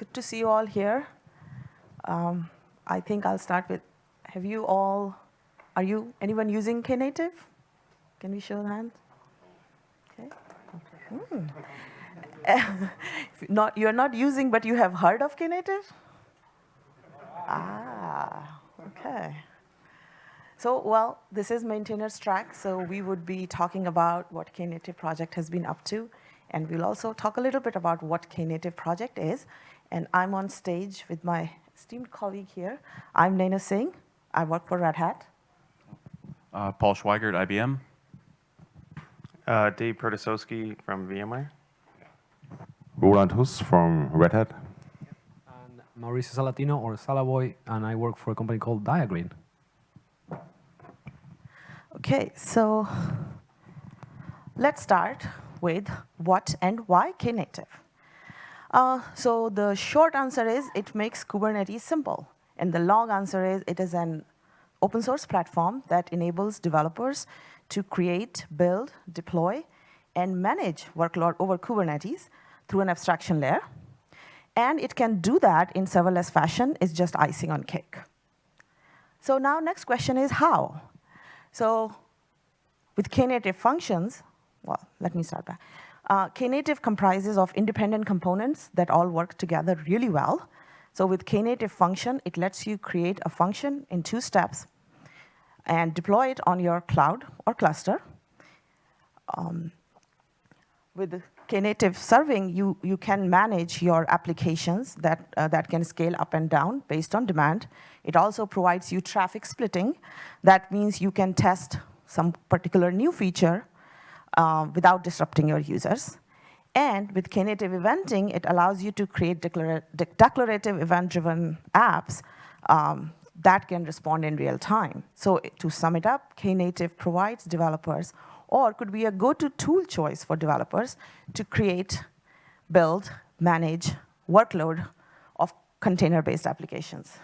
good to see you all here. Um, I think I'll start with, have you all, are you, anyone using Knative? Can we show the hand? Okay. Hmm. not, you're not using, but you have heard of Knative? Ah, okay. So, well, this is Maintainer's Track, so we would be talking about what Knative project has been up to, and we'll also talk a little bit about what Knative project is. And I'm on stage with my esteemed colleague here. I'm Naina Singh. I work for Red Hat. Uh, Paul Schweigert, IBM. Uh, Dave Protasowski from VMware. Roland Huss from Red Hat. And Mauricio Salatino, or Salaboy, and I work for a company called Diagrid. Okay, so let's start with what and why Knative. Uh, so the short answer is it makes Kubernetes simple. And the long answer is it is an open source platform that enables developers to create, build, deploy, and manage workload over Kubernetes through an abstraction layer. And it can do that in serverless fashion. It's just icing on cake. So now next question is how? So with Knative functions, well, let me start back. Uh, Knative comprises of independent components that all work together really well. So with Knative function, it lets you create a function in two steps and deploy it on your cloud or cluster. Um, with Knative serving, you, you can manage your applications that, uh, that can scale up and down based on demand. It also provides you traffic splitting. That means you can test some particular new feature uh, without disrupting your users. And with Knative eventing, it allows you to create declara declarative event-driven apps um, that can respond in real time. So to sum it up, Knative provides developers or could be a go-to tool choice for developers to create, build, manage workload of container-based applications.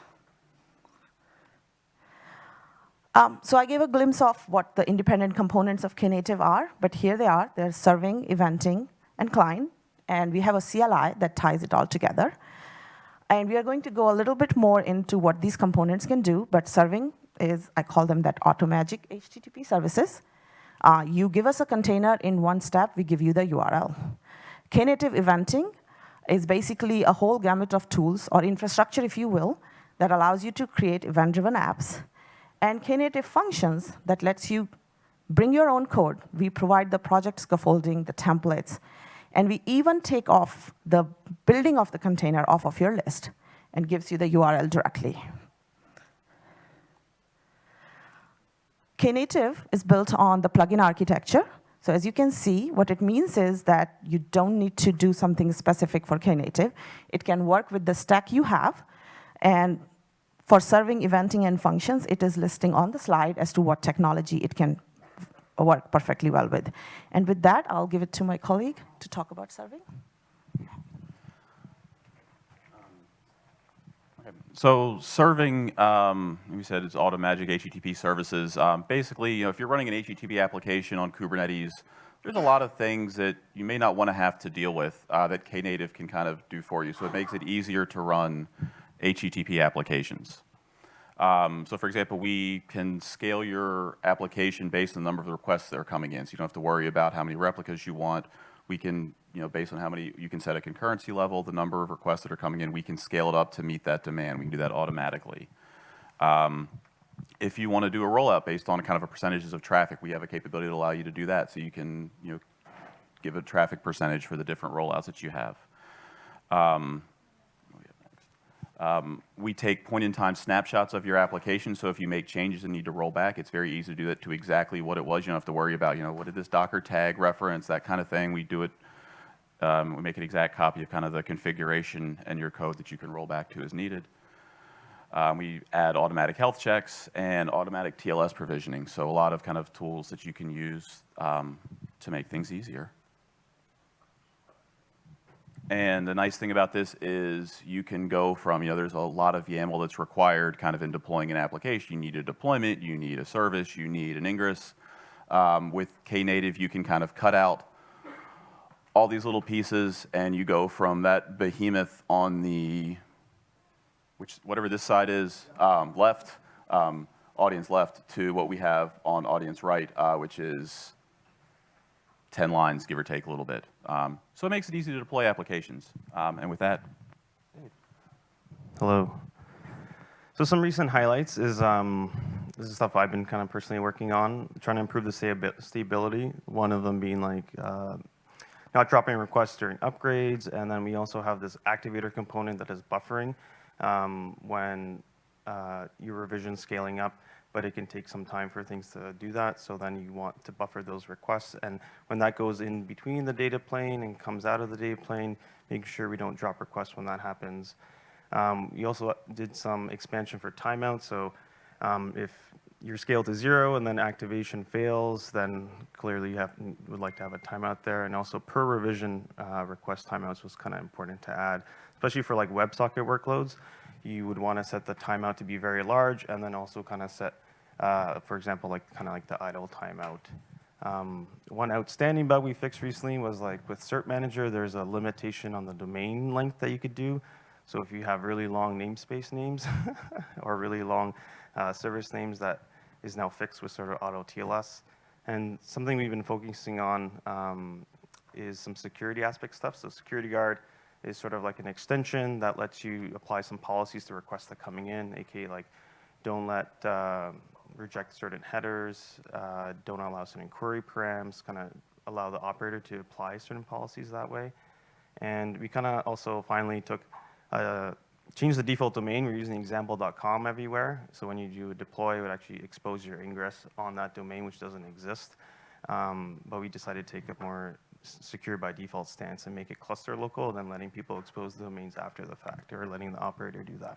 Um, so I gave a glimpse of what the independent components of Knative are, but here they are. They're serving, eventing, and client, and we have a CLI that ties it all together. And we are going to go a little bit more into what these components can do, but serving is, I call them that automagic HTTP services. Uh, you give us a container in one step, we give you the URL. Knative eventing is basically a whole gamut of tools, or infrastructure, if you will, that allows you to create event-driven apps and Knative functions that lets you bring your own code. We provide the project scaffolding, the templates, and we even take off the building of the container off of your list and gives you the URL directly. Knative is built on the plugin architecture. So as you can see, what it means is that you don't need to do something specific for Knative. It can work with the stack you have, and for serving, eventing, and functions, it is listing on the slide as to what technology it can work perfectly well with. And with that, I'll give it to my colleague to talk about serving. So serving, um, we said it's Automagic HTTP services. Um, basically, you know, if you're running an HTTP application on Kubernetes, there's a lot of things that you may not want to have to deal with uh, that Knative can kind of do for you. So it makes it easier to run HTTP applications. Um, so for example, we can scale your application based on the number of requests that are coming in. So you don't have to worry about how many replicas you want. We can, you know, based on how many, you can set a concurrency level, the number of requests that are coming in, we can scale it up to meet that demand. We can do that automatically. Um, if you want to do a rollout based on kind of a percentages of traffic, we have a capability to allow you to do that. So you can, you know, give a traffic percentage for the different rollouts that you have. Um, um, we take point-in-time snapshots of your application, so if you make changes and need to roll back, it's very easy to do that to exactly what it was. You don't have to worry about, you know, what did this Docker tag reference, that kind of thing. We do it, um, we make an exact copy of kind of the configuration and your code that you can roll back to as needed. Um, we add automatic health checks and automatic TLS provisioning, so a lot of kind of tools that you can use um, to make things easier. And the nice thing about this is you can go from, you know, there's a lot of YAML that's required kind of in deploying an application. You need a deployment, you need a service, you need an ingress. Um, with Knative, you can kind of cut out all these little pieces and you go from that behemoth on the, which whatever this side is, um, left, um, audience left, to what we have on audience right, uh, which is 10 lines, give or take a little bit. Um, so it makes it easy to deploy applications. Um, and with that, Hello. So some recent highlights is um, this is stuff I've been kind of personally working on, trying to improve the stability. One of them being like uh, not dropping requests during upgrades, and then we also have this activator component that is buffering um, when uh, your revision scaling up, but it can take some time for things to do that. So then you want to buffer those requests, and when that goes in between the data plane and comes out of the data plane, making sure we don't drop requests when that happens. Um, also did some expansion for timeout. So um, if you're scaled to zero and then activation fails, then clearly you have, would like to have a timeout there. And also per revision uh, request timeouts was kind of important to add, especially for like WebSocket workloads. You would want to set the timeout to be very large and then also kind of set, uh, for example, like kind of like the idle timeout. Um, one outstanding bug we fixed recently was like with Cert Manager, there's a limitation on the domain length that you could do. So if you have really long namespace names or really long uh, service names, that is now fixed with sort of auto TLS. And something we've been focusing on um, is some security aspect stuff. So Security Guard is sort of like an extension that lets you apply some policies to requests that coming in, aka like don't let uh, reject certain headers, uh, don't allow certain query params, kind of allow the operator to apply certain policies that way. And we kind of also finally took uh, change the default domain. We're using example.com everywhere. So when you do a deploy, it would actually expose your ingress on that domain, which doesn't exist. Um, but we decided to take a more secure by default stance and make it cluster local than letting people expose the domains after the fact or letting the operator do that.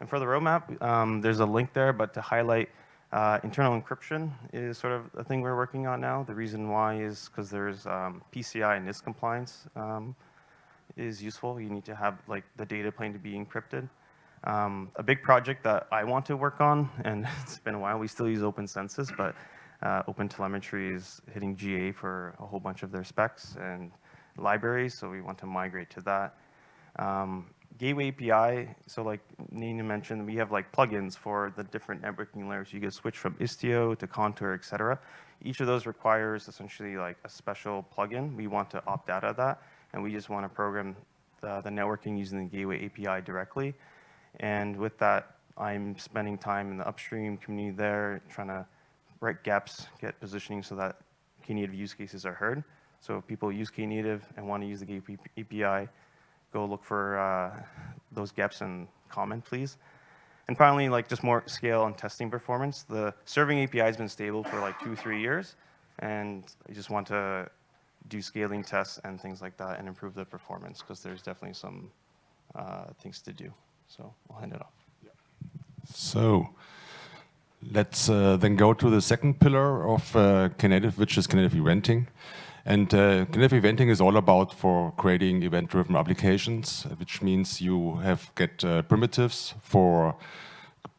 And for the roadmap, um, there's a link there, but to highlight uh, internal encryption is sort of a thing we're working on now. The reason why is because there's um, PCI and NIST compliance um, is useful. You need to have like the data plane to be encrypted. Um, a big project that I want to work on, and it's been a while, we still use OpenCensus, but uh, OpenTelemetry is hitting GA for a whole bunch of their specs and libraries, so we want to migrate to that. Um, Gateway API, so like Nina mentioned, we have like plugins for the different networking layers. You can switch from Istio to Contour, et cetera. Each of those requires essentially like a special plugin. We want to opt out of that and we just want to program the, the networking using the Gateway API directly. And with that, I'm spending time in the upstream community there, trying to write GEPs, get positioning so that Knative use cases are heard. So if people use Knative and want to use the Gateway API, go look for uh, those GEPs and comment, please. And finally, like just more scale and testing performance. The serving API has been stable for like two, three years, and I just want to do scaling tests and things like that and improve the performance because there's definitely some uh, things to do. So I'll hand it off. So let's uh, then go to the second pillar of uh, Knative, which is Knative eventing. And uh, Knative eventing is all about for creating event-driven applications, which means you have get uh, primitives for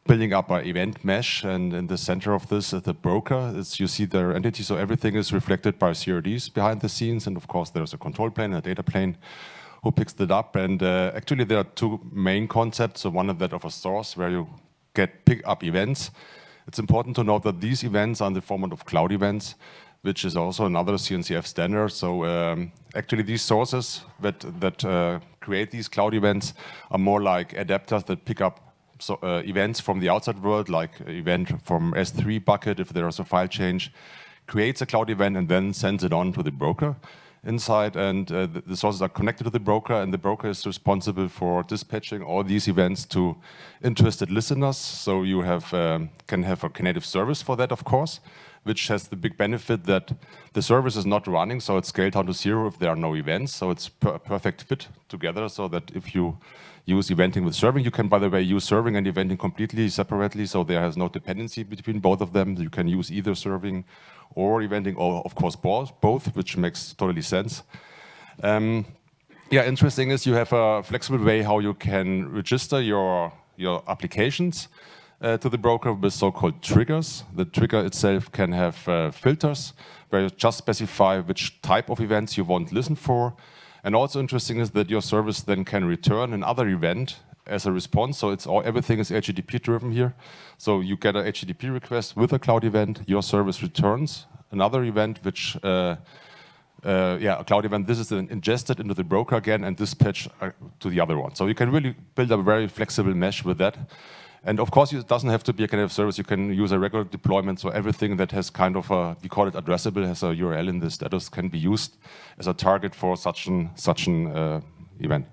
building up an event mesh, and in the center of this is the broker. It's, you see their entity, so everything is reflected by CRDs behind the scenes, and of course there's a control plane, and a data plane, who picks it up. And uh, actually there are two main concepts. So one of that of a source where you get pick up events. It's important to note that these events are in the format of cloud events, which is also another CNCF standard. So um, actually these sources that, that uh, create these cloud events are more like adapters that pick up so, uh, events from the outside world, like event from S3 bucket, if there is a file change, creates a cloud event and then sends it on to the broker inside. And uh, the, sources are connected to the broker, and the broker is responsible for dispatching all these events to interested listeners. So you have um, can have a Knative service for that, of course, which has the big benefit that the service is not running, so it's scaled down to zero if there are no events. So it's a perfect fit together, so that if you use eventing with serving. You can, by the way, use serving and eventing completely separately, so there has no dependency between both of them. You can use either serving or eventing, or of course both, both which makes totally sense. Um, yeah, interesting is you have a flexible way how you can register your, your applications. uh, to the broker with so-called triggers. The trigger itself can have uh, filters where you just specify which type of events you want to listen for. And also interesting is that your service then can return another event as a response. So it's all everything is HTTP driven here. So you get a HTTP request with a cloud event, your service returns another event which uh, uh, yeah, a cloud event, this is then ingested into the broker again and dispatched uh, to the other one. So you can really build a very flexible mesh with that. And of course, it doesn't have to be a kind of service. You can use a regular deployment. So everything that has kind of a, we call it addressable, has a URL in the status, can be used as a target for such an, such an uh, event.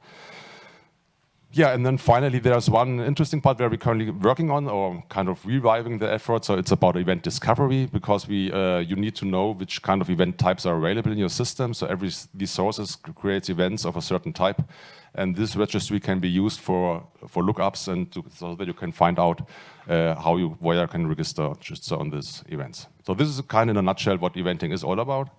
Yeah, and then finally, there's one interesting part where we're currently working on or kind of reviving the effort. So it's about event discovery because we uh, you need to know which kind of event types are available in your system. So every these sources creates events of a certain type, and this registry can be used for for lookups and to, so that you can find out uh, how you where can register register on these events. So this is kind of in a nutshell what eventing is all about.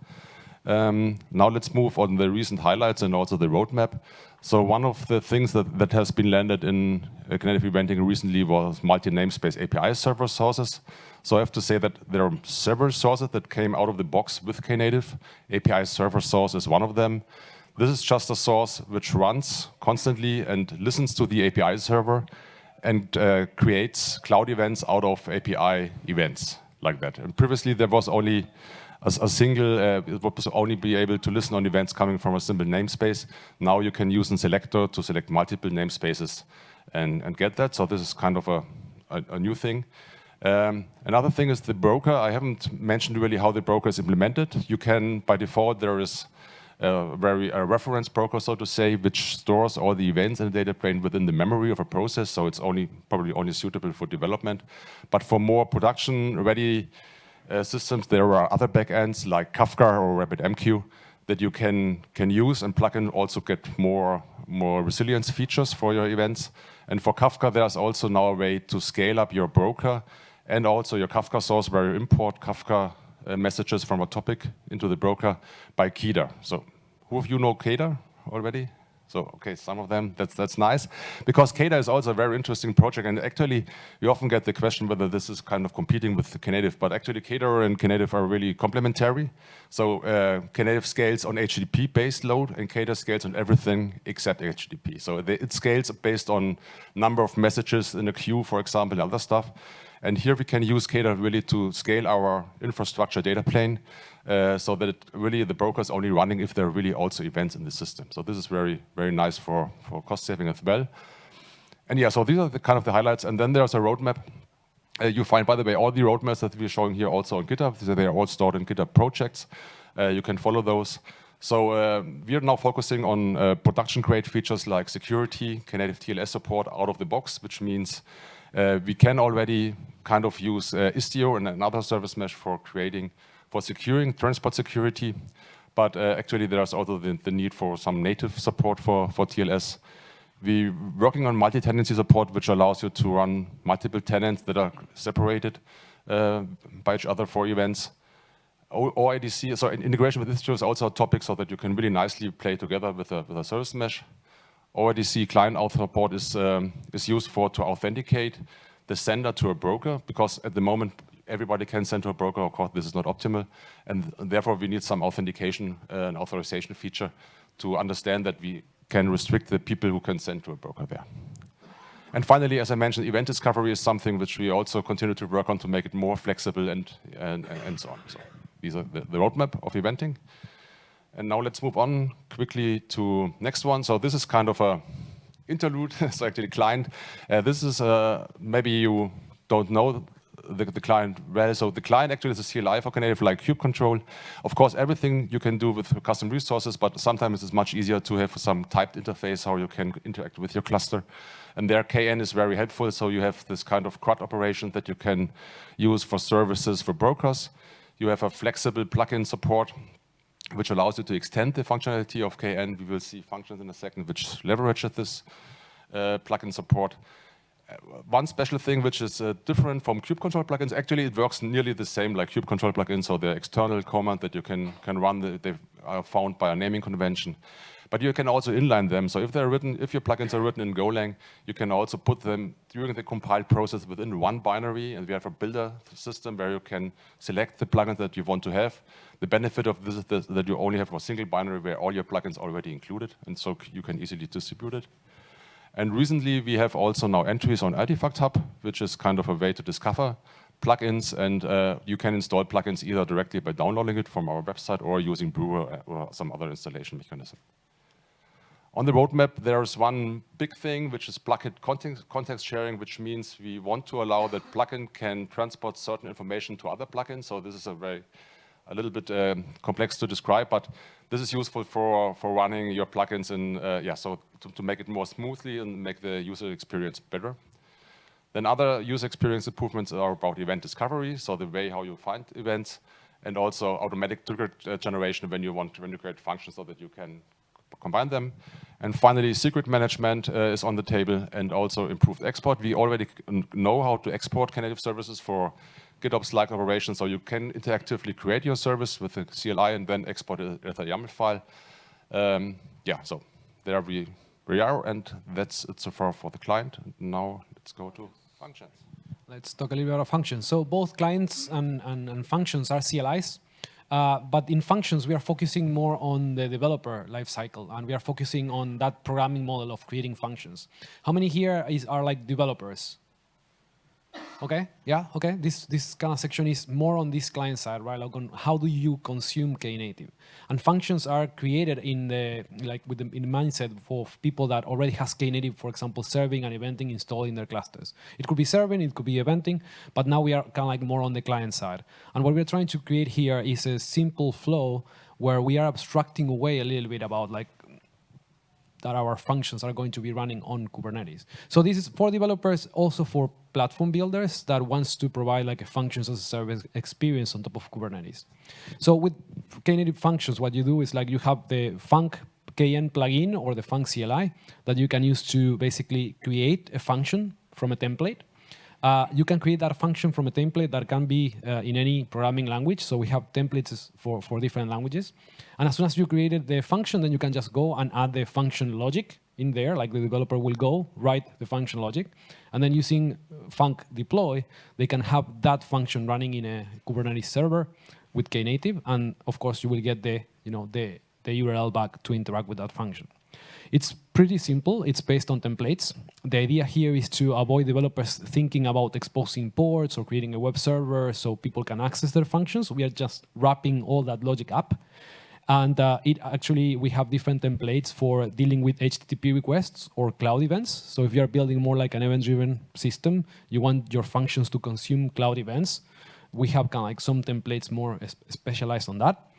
Um, now let's move on the recent highlights and also the roadmap. So one of the things that, that has been landed in uh, Knative Eventing recently was multi-namespace API server sources. So I have to say that there are several sources that came out of the box with Knative. API server source is one of them. This is just a source which runs constantly and listens to the API server and uh, creates cloud events out of API events like that. And previously there was only a, a single, uh, it would only be able to listen on events coming from a simple namespace. Now you can use a selector to select multiple namespaces and, and get that. So this is kind of a, a, a new thing. Um, another thing is the broker. I haven't mentioned really how the broker is implemented. You can, by default, there is a very reference broker, so to say, which stores all the events in the data plane within the memory of a process. So it's only probably only suitable for development. But for more production-ready uh, systems, there are other backends like Kafka or RabbitMQ that you can can use and plug in also get more more resilience features for your events. And for Kafka, there's also now a way to scale up your broker and also your Kafka source where you import Kafka uh, messages from a topic into the broker by Keda. So who of you know Keda already? So, okay, some of them, that's, that's nice. Because Keda is also a very interesting project, and actually, we often get the question whether this is kind of competing with Knative, but actually Keda and Knative are really complementary. So, uh, Knative scales on HTTP-based load, and Keda scales on everything except HTTP. So, it scales based on number of messages in a queue, for example, and other stuff. And here we can use Keda really to scale our infrastructure data plane uh, so that really the broker is only running if there are really also events in the system. So this is very, very nice for, for cost saving as well. And yeah, so these are the kind of the highlights. And then there's a roadmap. Uh, you find, by the way, all the roadmaps that we're showing here also on GitHub. They are all stored in GitHub projects. Uh, you can follow those. So uh, we are now focusing on uh, production-grade features like security, Knative TLS support out of the box, which means uh, we can already kind of use Istio and another service mesh for creating for securing transport security, but uh, actually there's also the, the, need for some native support for, for TLS. We're working on multi-tenancy support, which allows you to run multiple tenants that are separated uh, by each other for events. OIDC, so integration with Istio is also a topic so that you can really nicely play together with a, with a service mesh. OIDC client auth port is, um, is used for to authenticate the sender to a broker because at the moment everybody can send to a broker. Of course, this is not optimal. And therefore, we need some authentication uh, and authorization feature to understand that we can restrict the people who can send to a broker there. And finally, as I mentioned, event discovery is something which we also continue to work on to make it more flexible and, and, and so on. So these are the, the roadmap of eventing. And now let's move on quickly to next one. So this is kind of a interlude, so actually client. Uh, this is, uh, maybe you don't know the, the, client well. So the client actually is a CLI for Knative like kube control. Of course, everything you can do with custom resources, but sometimes it's much easier to have some typed interface how you can interact with your cluster. And there KN is very helpful. So you have this kind of CRUD operation that you can use for services for brokers. You have a flexible plugin support which allows you to extend the functionality of KN. We will see functions in a second which leverage this uh, plugin support. Uh, one special thing which is uh, different from kube control plugins, actually it works nearly the same like kube control plugins, so the external command that you can, can run, the, they are found by a naming convention. But you can also inline them. So if they're written, if your plugins are written in Golang, you can also put them during the compile process within one binary. And we have a builder system where you can select the plugins that you want to have. The benefit of this is that you only have a single binary where all your plugins are already included. And so you can easily distribute it. And recently, we have also now entries on Artifact Hub, which is kind of a way to discover plugins. And uh, you can install plugins either directly by downloading it from our website or using Brewer or some other installation mechanism. On the roadmap, there's one big thing, which is plugin context, context sharing, which means we want to allow that plugin can transport certain information to other plugins. So this is a very, a little bit um, complex to describe, but this is useful for, for running your plugins in, uh, yeah, so to, to make it more smoothly and make the user experience better. Then other user experience improvements are about event discovery, so the way how you find events, and also automatic trigger uh, generation when you want when you create functions so that you can combine them. And finally, secret management uh, is on the table and also improved export. We already know how to export Knative services for GitOps-like operations, so you can interactively create your service with a CLI and then export it as a YAML file. Um, yeah, so there we, we are, and that's it so far for the client. And now let's go to functions. Let's talk a little bit about functions. So both clients and, and, and functions are CLIs. Uh, but in functions, we are focusing more on the developer lifecycle, and we are focusing on that programming model of creating functions. How many here is, are like developers? Okay, yeah, okay. This this kind of section is more on this client side, right? Like on how do you consume Knative, and functions are created in the like with the in the mindset for people that already has Knative, for example, serving and eventing installed in their clusters. It could be serving, it could be eventing, but now we are kind of like more on the client side. And what we're trying to create here is a simple flow where we are abstracting away a little bit about like that our functions are going to be running on Kubernetes. So this is for developers, also for platform builders that wants to provide like a functions as a service experience on top of Kubernetes. So with Knative functions, what you do is like you have the Func KN plugin or the Func CLI that you can use to basically create a function from a template. Uh, you can create that function from a template that can be uh, in any programming language. So we have templates for, for different languages. And as soon as you created the function, then you can just go and add the function logic in there, like the developer will go, write the function logic. And then using func deploy, they can have that function running in a Kubernetes server with Knative. And of course, you will get the, you know, the, the URL back to interact with that function. It's pretty simple. It's based on templates. The idea here is to avoid developers thinking about exposing ports or creating a web server so people can access their functions. We are just wrapping all that logic up. And uh, it actually, we have different templates for dealing with HTTP requests or cloud events. So if you're building more like an event-driven system, you want your functions to consume cloud events. We have kind of like some templates more specialized on that.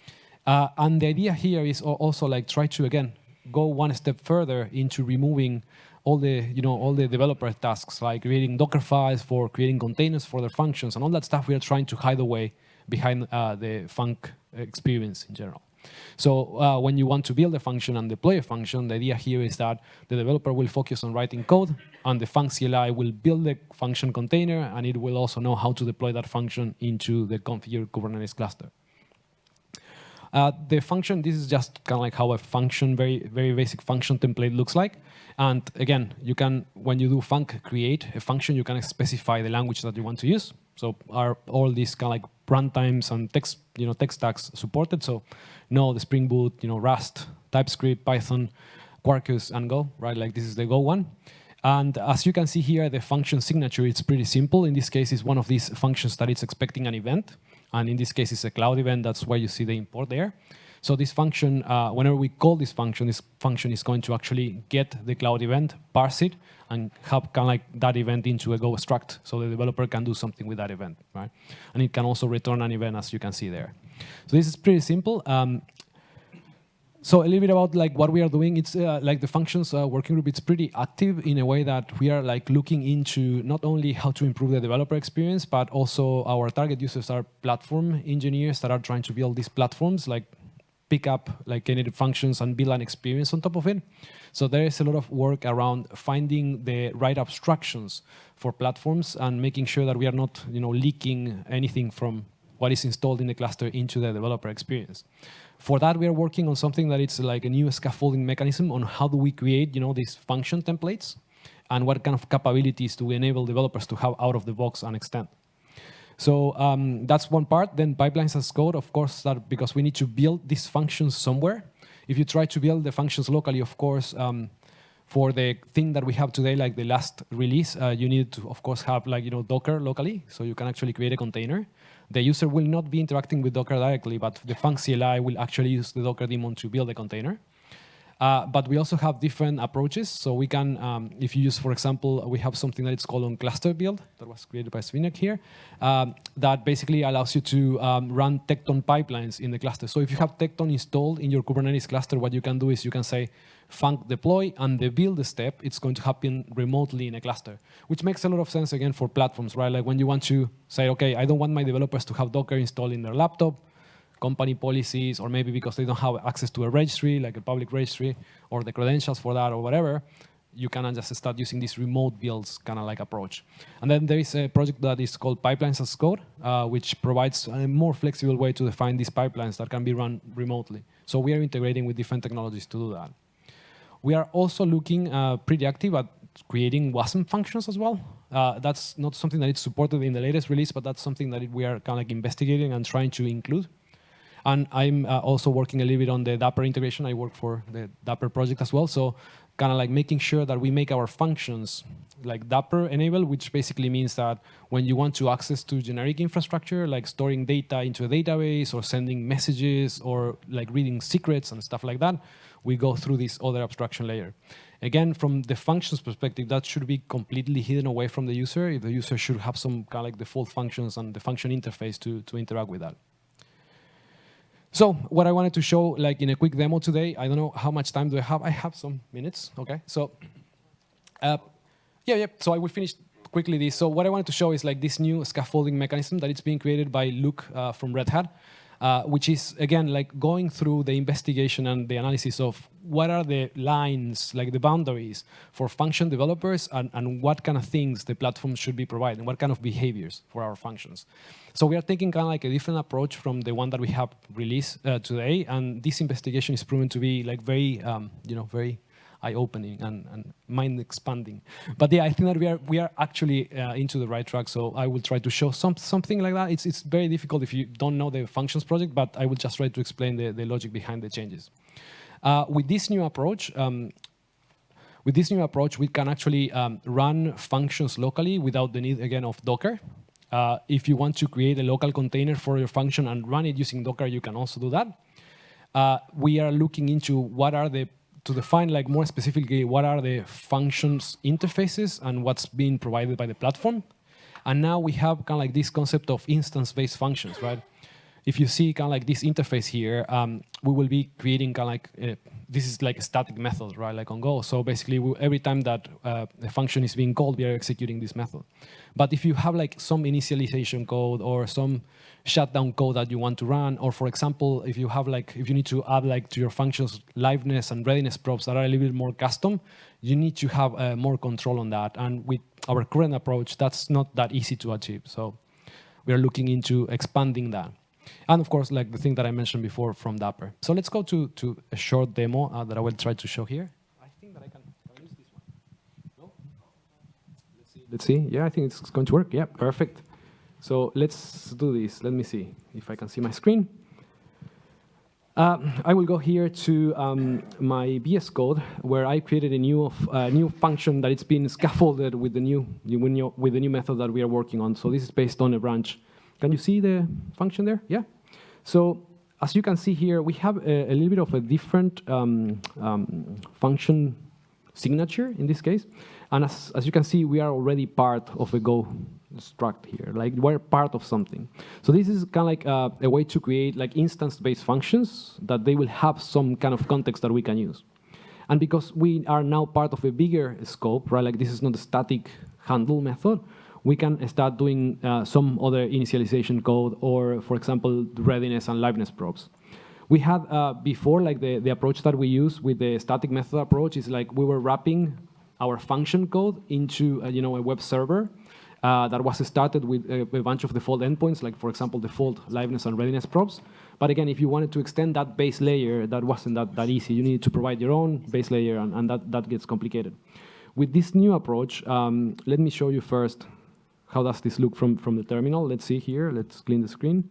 Uh, and the idea here is also like try to, again, go one step further into removing all the you know all the developer tasks like creating Docker files for creating containers for their functions and all that stuff we are trying to hide away behind uh, the Func experience in general. So uh, when you want to build a function and deploy a function, the idea here is that the developer will focus on writing code and the Func CLI will build the function container and it will also know how to deploy that function into the configured Kubernetes cluster. Uh, the function, this is just kind of like how a function, very, very basic function template looks like. And again, you can, when you do func create a function, you can specify the language that you want to use. So are all these kind of like runtimes and text, you know, text stacks supported? So no, the Spring Boot, you know, Rust, TypeScript, Python, Quarkus, and Go, right? Like this is the Go one. And as you can see here, the function signature, it's pretty simple. In this case, it's one of these functions that it's expecting an event. And in this case, it's a cloud event. That's why you see the import there. So this function, uh, whenever we call this function, this function is going to actually get the cloud event, parse it, and have kind of like that event into a Go struct, so the developer can do something with that event, right? And it can also return an event, as you can see there. So this is pretty simple. Um, so a little bit about like what we are doing. It's uh, like the functions uh, working group. It's pretty active in a way that we are like looking into not only how to improve the developer experience, but also our target users are platform engineers that are trying to build these platforms, like pick up like Knative functions and build an experience on top of it. So there is a lot of work around finding the right abstractions for platforms and making sure that we are not, you know, leaking anything from what is installed in the cluster into the developer experience. For that, we are working on something that it's like a new scaffolding mechanism on how do we create, you know, these function templates and what kind of capabilities do we enable developers to have out of the box and extend. So um, that's one part. Then pipelines as code, of course, that because we need to build these functions somewhere. If you try to build the functions locally, of course, um, for the thing that we have today, like the last release, uh, you need to, of course, have like you know Docker locally, so you can actually create a container. The user will not be interacting with Docker directly, but the func CLI will actually use the Docker daemon to build a container. Uh, but we also have different approaches. So we can, um, if you use, for example, we have something that it's called on cluster build that was created by Zbynek here, um, that basically allows you to um, run Tekton pipelines in the cluster. So if you have Tekton installed in your Kubernetes cluster, what you can do is you can say func deploy and the build step, it's going to happen remotely in a cluster, which makes a lot of sense again for platforms, right? Like when you want to say, okay, I don't want my developers to have Docker installed in their laptop, company policies, or maybe because they don't have access to a registry, like a public registry, or the credentials for that, or whatever, you can just start using this remote builds kind of like approach. And then there is a project that is called Pipelines as Code, uh, which provides a more flexible way to define these pipelines that can be run remotely. So we are integrating with different technologies to do that. We are also looking uh, pretty active at creating WASM functions as well. Uh, that's not something that is supported in the latest release, but that's something that we are kind of like investigating and trying to include. And I'm uh, also working a little bit on the Dapr integration. I work for the Dapr project as well. So kind of like making sure that we make our functions like Dapr enable, which basically means that when you want to access to generic infrastructure, like storing data into a database or sending messages or like reading secrets and stuff like that, we go through this other abstraction layer. Again, from the functions perspective, that should be completely hidden away from the user. If the user should have some kind of like default functions and the function interface to, to interact with that. So what I wanted to show, like in a quick demo today, I don't know how much time do I have. I have some minutes, okay? So, uh, yeah, yeah. So I will finish quickly this. So what I wanted to show is like this new scaffolding mechanism that it's being created by Luke uh, from Red Hat uh, which is, again, like going through the investigation and the analysis of what are the lines, like the boundaries for function developers and, and what kind of things the platform should be providing, what kind of behaviors for our functions. So we are taking kind of like a different approach from the one that we have released uh, today, and this investigation is proven to be like very, um, you know, very eye-opening and, and mind-expanding. But yeah, I think that we are we are actually uh, into the right track. So I will try to show some something like that. It's it's very difficult if you don't know the functions project, but I will just try to explain the, the logic behind the changes. Uh, with this new approach, um, with this new approach, we can actually um, run functions locally without the need again of Docker. Uh, if you want to create a local container for your function and run it using Docker, you can also do that. Uh, we are looking into what are the to define like more specifically what are the functions interfaces and what's being provided by the platform. And now we have kind of like this concept of instance-based functions, right? If you see kind of like this interface here, um, we will be creating kind of like, uh, this is like a static method, right, like on Go. So basically, we, every time that uh, a function is being called, we are executing this method. But if you have like some initialization code or some shutdown code that you want to run, or for example, if you have like, if you need to add like to your functions liveness and readiness probes that are a little bit more custom, you need to have uh, more control on that. And with our current approach, that's not that easy to achieve. So we are looking into expanding that. And of course, like the thing that I mentioned before from Dapr. So let's go to, to a short demo uh, that I will try to show here. I think that I can, I use this one. No? Let's see. Let's see. Yeah, I think it's going to work. Yeah, perfect. So let's do this. Let me see if I can see my screen. Uh, I will go here to um, my VS Code, where I created a new uh, new function that it's been scaffolded with the new with the new method that we are working on. So this is based on a branch. Can you see the function there? Yeah. So as you can see here, we have a, a little bit of a different um, um, function signature in this case. And as, as you can see, we are already part of a Go struct here, like we're part of something. So this is kind of like uh, a way to create like instance-based functions that they will have some kind of context that we can use. And because we are now part of a bigger scope, right, like this is not a static handle method, we can start doing uh, some other initialization code or, for example, readiness and liveness probes. We had uh, before, like the, the approach that we use with the static method approach is like we were wrapping our function code into uh, you know, a web server uh, that was started with a, a, bunch of default endpoints, like for example, default liveness and readiness probes. But again, if you wanted to extend that base layer, that wasn't that, that easy. You needed to provide your own base layer, and, and that, that gets complicated. With this new approach, um, let me show you first how does this look from, from the terminal. Let's see here. Let's clean the screen.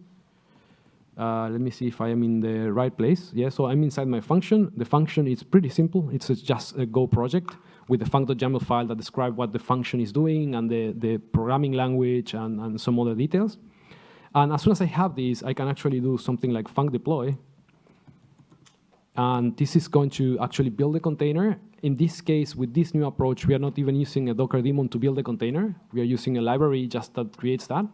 Uh, let me see if I am in the right place. Yeah, so I'm inside my function. The function is pretty simple. It's just a Go project with the func.yaml file that describe what the function is doing and the, the programming language and, and some other details. And as soon as I have this, I can actually do something like func deploy. And this is going to actually build a container. In this case, with this new approach, we are not even using a Docker daemon to build a container. We are using a library just that creates that.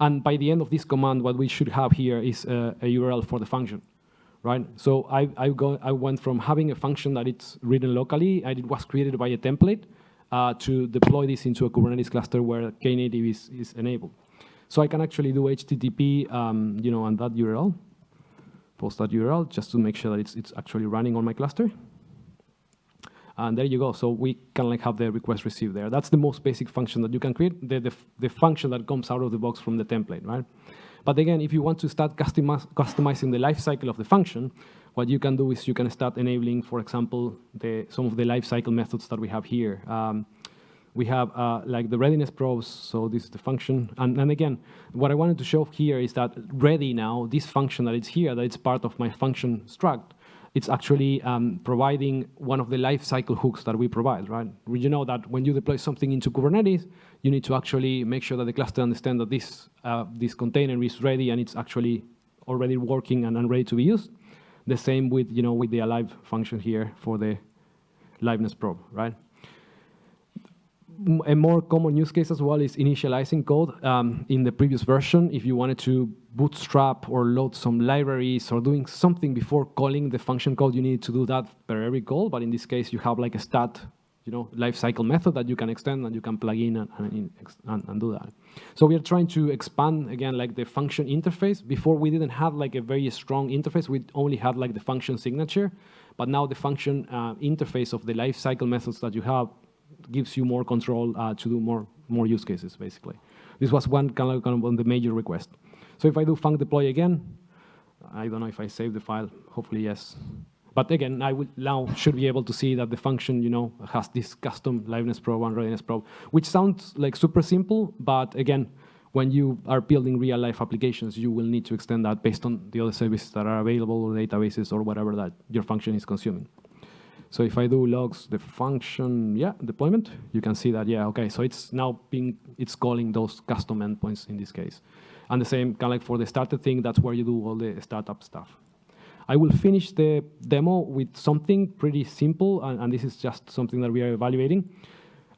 And by the end of this command, what we should have here is a, a URL for the function right? So I, I, go, I went from having a function that it's written locally, and it was created by a template, uh, to deploy this into a Kubernetes cluster where Knative is, is enabled. So I can actually do HTTP, um, you know, on that URL, post that URL, just to make sure that it's, it's actually running on my cluster. And there you go. So we can like have the request received there. That's the most basic function that you can create, the, the, the function that comes out of the box from the template, right? But again, if you want to start customizing the lifecycle of the function, what you can do is you can start enabling, for example, the, some of the lifecycle methods that we have here. Um, we have uh, like the readiness probes, so this is the function. And, and again, what I wanted to show here is that ready now, this function that it's here, that it's part of my function struct, it's actually um, providing one of the lifecycle hooks that we provide, right? You know that when you deploy something into Kubernetes, you need to actually make sure that the cluster understands that this, uh, this container is ready and it's actually already working and, and ready to be used. The same with, you know, with the alive function here for the liveness probe, right? A more common use case as well is initializing code. Um, in the previous version, if you wanted to bootstrap or load some libraries or doing something before calling the function call, you need to do that per every call. But in this case, you have like a stat, you know, lifecycle method that you can extend and you can plug in and, and, and, and do that. So we are trying to expand again, like the function interface. Before we didn't have like a very strong interface. We only had like the function signature. But now the function uh, interface of the lifecycle methods that you have gives you more control uh, to do more, more use cases, basically. This was one kind of, kind of the major request. So if I do func deploy again, I don't know if I save the file, hopefully yes. But again, I will now should be able to see that the function, you know, has this custom liveness probe and readiness probe, which sounds like super simple, but again, when you are building real life applications, you will need to extend that based on the other services that are available or databases or whatever that your function is consuming. So if I do logs the function, yeah, deployment, you can see that, yeah, okay, so it's now being, it's calling those custom endpoints in this case. And the same kind of like for the starter thing, that's where you do all the startup stuff. I will finish the demo with something pretty simple, and, and this is just something that we are evaluating.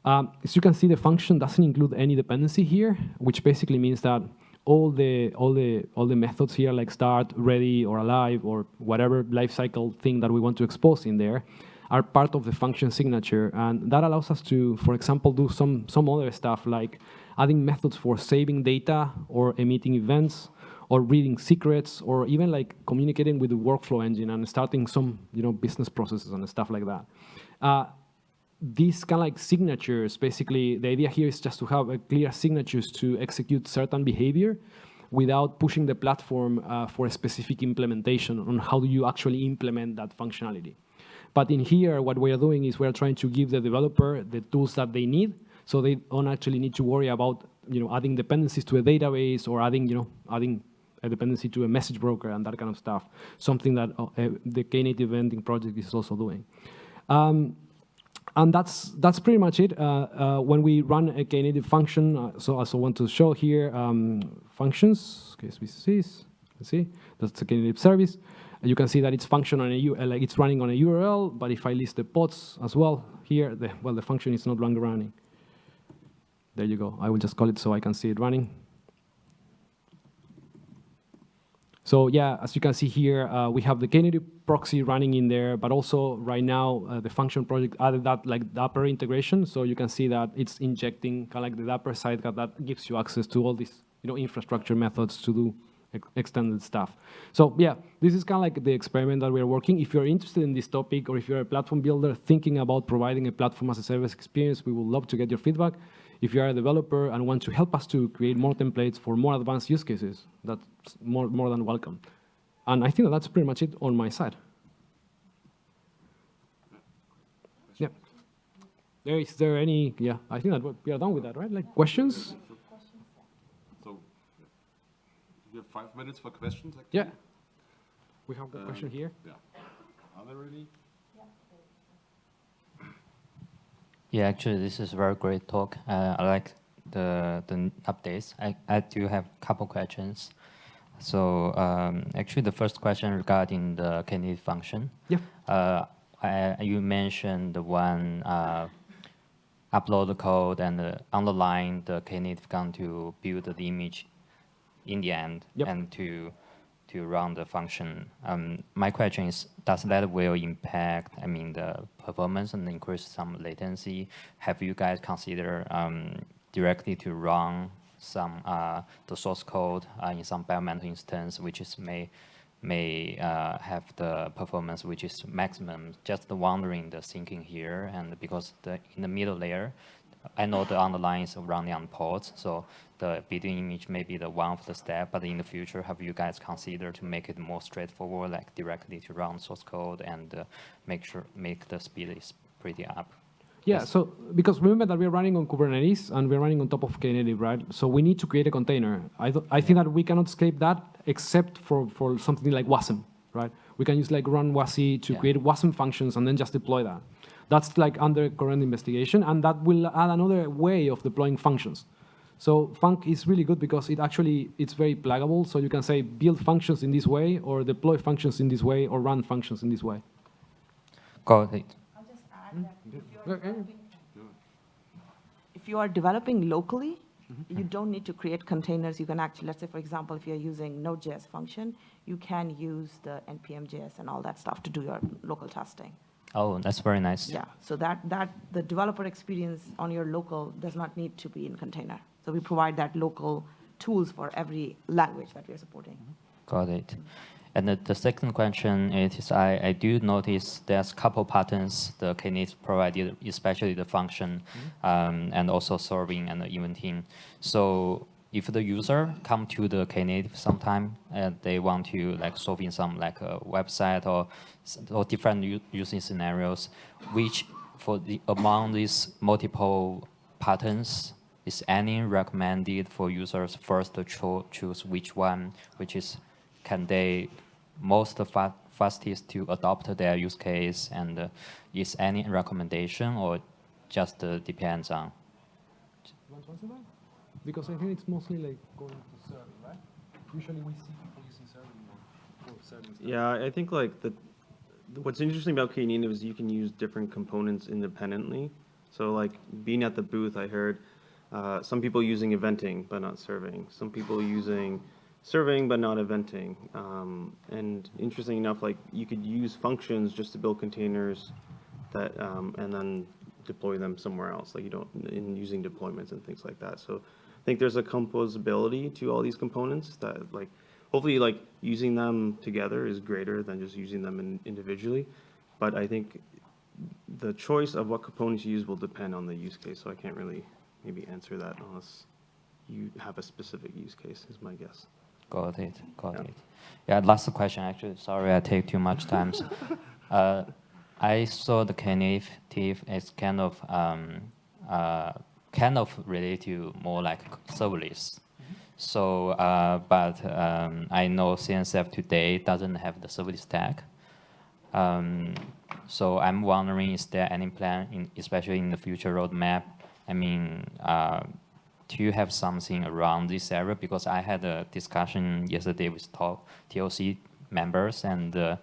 Um, as you can see, the function doesn't include any dependency here, which basically means that all the all the all the methods here, like start, ready, or alive, or whatever lifecycle thing that we want to expose in there, are part of the function signature. And that allows us to, for example, do some, some other stuff like adding methods for saving data or emitting events or reading secrets or even like communicating with the workflow engine and starting some you know, business processes and stuff like that. Uh, these kind of like signatures, basically, the idea here is just to have a clear signatures to execute certain behavior without pushing the platform uh, for a specific implementation on how do you actually implement that functionality. But in here, what we are doing is we are trying to give the developer the tools that they need, so they don't actually need to worry about you know adding dependencies to a database or adding you know adding a dependency to a message broker and that kind of stuff. Something that uh, the Knative Eventing project is also doing. Um, and that's that's pretty much it. Uh, uh, when we run a Knative function, uh, so I also want to show here um, functions. Okay, let's see, that's a Knative service you can see that it's function on a uh, like it's running on a URL, but if I list the pods as well here, the, well, the function is not longer running. There you go. I will just call it so I can see it running. So yeah, as you can see here, uh, we have the Knative proxy running in there, but also right now uh, the function project added that like Dapr integration. So you can see that it's injecting kind of like the Dapr side that gives you access to all these you know infrastructure methods to do extended stuff. So yeah, this is kind of like the experiment that we're working. If you're interested in this topic or if you're a platform builder thinking about providing a platform as a service experience, we would love to get your feedback. if you are a developer and want to help us to create more templates for more advanced use cases, that's more, more than welcome. And I think that that's pretty much it on my side. Yeah. There is there any, yeah, I think that we are done with that, right? Like questions? So, you have five minutes for questions? Yeah. We have a question here. Yeah. Are there any? Yeah, actually, this is a very great talk. Uh, I like the the updates. I, I do have a couple questions. So um, actually, the first question regarding the Knative function. Yeah. Uh, I, you mentioned the one uh, upload the code and uh, underline the Knative gun to build the image in the end Yep. and to to run the function. Um, my question is, does that will impact, I mean, the performance and increase some latency? Have you guys considered um, directly to run some uh, the source code uh, in some bare metal instance, which is may may uh, have the performance which is maximum. Just wondering the thinking here, and because the in the middle layer, I know the underline is running on pods, so the video image may be the one of the step, but in the future, have you guys considered to make it more straightforward, like directly to run source code and uh, make sure, make the speed is pretty up? Yeah, so because remember that we're running on Kubernetes and we're running on top of Knative, right? So we need to create a container. I, th I think that we cannot escape that except for, for something like WASM, right? We can use like runwasi to Yeah. create WASM functions and then just deploy that. That's like under current investigation, and that will add another way of deploying functions. So func is really good because it actually it's very pluggable. So you can say build functions in this way, or deploy functions in this way, or run functions in this way. Got it. I'll just add that hmm? if you're developing, if you are developing locally, mm-hmm. you don't need to create containers. You can actually, let's say, for example, if you're using Node.js function, you can use the npm.js and all that stuff to do your local testing. Oh, that's very nice. Yeah, so that, that, the developer experience on your local does not need to be in container. So we provide that local tools for every language that we are supporting. Got it. And the, the second question is, I, I do notice there's a couple patterns the Knative provided, especially the function um, and also serving and the eventing. So if the user come to the Knative sometime and they want to like solving some like a website or, or different using scenarios, which for the among these multiple patterns, is any recommended for users first to cho choose which one, which is can they most fa fastest to adopt their use case, and uh, is any recommendation or just uh, depends on? Want to answer that? Because I think it's mostly like going to serving, right? Usually we see people using serving stuff. Yeah, I think like the, what's interesting about Knative is you can use different components independently. So like being at the booth, I heard uh, some people using eventing but not serving. Some people using serving but not eventing. Um, and interesting enough, like you could use functions just to build containers that um, and then deploy them somewhere else. Like you don't in using deployments and things like that. So think there's a composability to all these components that like hopefully like using them together is greater than just using them in, individually. But I think the choice of what components you use will depend on the use case. So I can't really maybe answer that unless you have a specific use case. Is my guess. Got it. Got Yeah. it. Yeah, last question, actually. Sorry, I take too much time. uh, I saw the Knative as kind of um, uh, kind of related to more like serverless. So, uh, but um, I know CNCF today doesn't have the serverless tag. Um, so I'm wondering, is there any plan, in, especially in the future roadmap? I mean, uh, do you have something around this area? Because I had a discussion yesterday with top TLC members, and uh,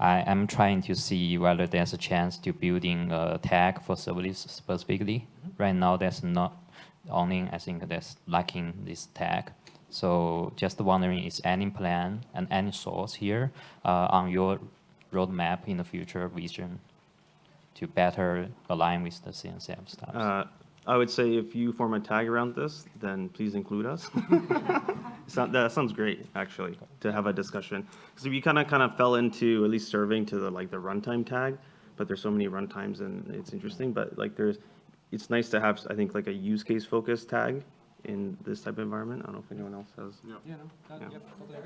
I am trying to see whether there's a chance to building a tag for serverless specifically. Right now, there's not only I think there's lacking this tag. So just wondering, is any plan and any source here uh, on your roadmap in the future vision to better align with the CNCF stuff? Uh, I would say if you form a tag around this, then please include us. So- that sounds great, actually, to have a discussion. Because we kind of kind of fell into at least serving to the like the runtime tag, but there's so many runtimes and it's interesting. But like there's it's nice to have, I think, like a use case focused tag in this type of environment. I don't know if anyone else has. Yeah, no, that, Yeah. yep, totally.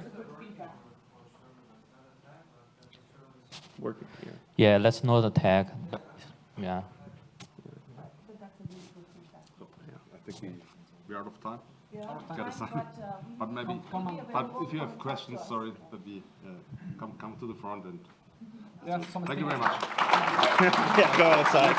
Working, yeah. Yeah, let's know the tag. Yeah. I think we, we're out of time. Gotta sign. But maybe, um, but if you have questions, sorry, that we, uh, come, come to the front and, Yeah, thank you very much. Yeah, go outside.